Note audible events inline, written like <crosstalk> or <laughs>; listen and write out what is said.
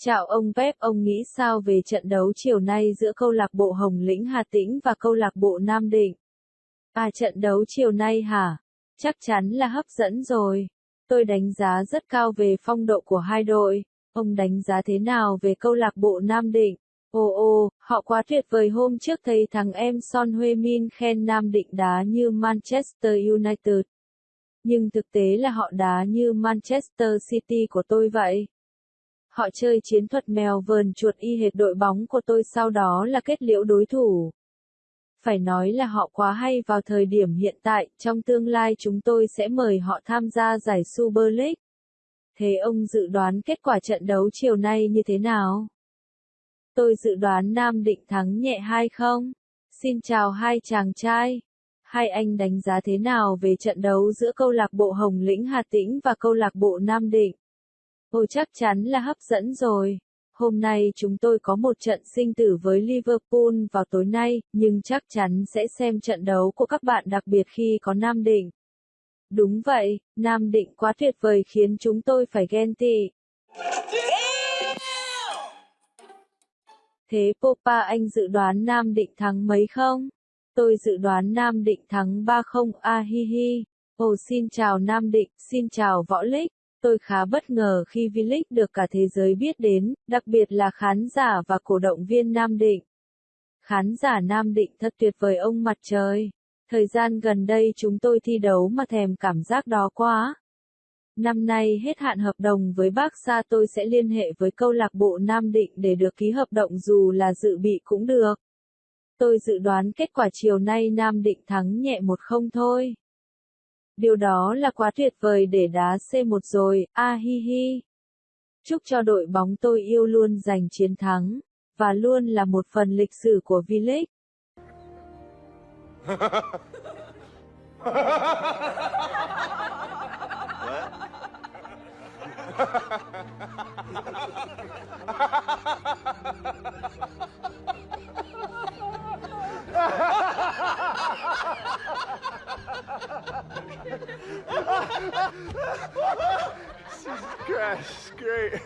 Chào ông Pep, ông nghĩ sao về trận đấu chiều nay giữa câu lạc bộ Hồng Lĩnh Hà Tĩnh và câu lạc bộ Nam Định? À trận đấu chiều nay hả? Chắc chắn là hấp dẫn rồi. Tôi đánh giá rất cao về phong độ của hai đội. Ông đánh giá thế nào về câu lạc bộ Nam Định? Ồ ồ, họ quá tuyệt vời hôm trước thấy thằng em Son huê min khen Nam Định đá như Manchester United. Nhưng thực tế là họ đá như Manchester City của tôi vậy. Họ chơi chiến thuật mèo vờn chuột y hệt đội bóng của tôi sau đó là kết liễu đối thủ. Phải nói là họ quá hay vào thời điểm hiện tại, trong tương lai chúng tôi sẽ mời họ tham gia giải Super League. Thế ông dự đoán kết quả trận đấu chiều nay như thế nào? Tôi dự đoán Nam Định thắng nhẹ hay không? Xin chào hai chàng trai. Hai anh đánh giá thế nào về trận đấu giữa câu lạc bộ Hồng Lĩnh Hà Tĩnh và câu lạc bộ Nam Định? Ôi chắc chắn là hấp dẫn rồi. Hôm nay chúng tôi có một trận sinh tử với Liverpool vào tối nay, nhưng chắc chắn sẽ xem trận đấu của các bạn đặc biệt khi có Nam Định. Đúng vậy, Nam Định quá tuyệt vời khiến chúng tôi phải ghen tị. Thế Popa anh dự đoán Nam Định thắng mấy không? Tôi dự đoán Nam Định thắng 3-0 a hi hi. Ồ xin chào Nam Định, xin chào Võ Lích. Tôi khá bất ngờ khi V-League được cả thế giới biết đến, đặc biệt là khán giả và cổ động viên Nam Định. Khán giả Nam Định thật tuyệt vời ông mặt trời. Thời gian gần đây chúng tôi thi đấu mà thèm cảm giác đó quá. Năm nay hết hạn hợp đồng với bác Sa tôi sẽ liên hệ với câu lạc bộ Nam Định để được ký hợp đồng dù là dự bị cũng được. Tôi dự đoán kết quả chiều nay Nam Định thắng nhẹ một không thôi. Điều đó là quá tuyệt vời để đá C1 rồi, a hi hi. Chúc cho đội bóng tôi yêu luôn giành chiến thắng, và luôn là một phần lịch sử của V-League. <laughs> <laughs> Jesus Christ, great.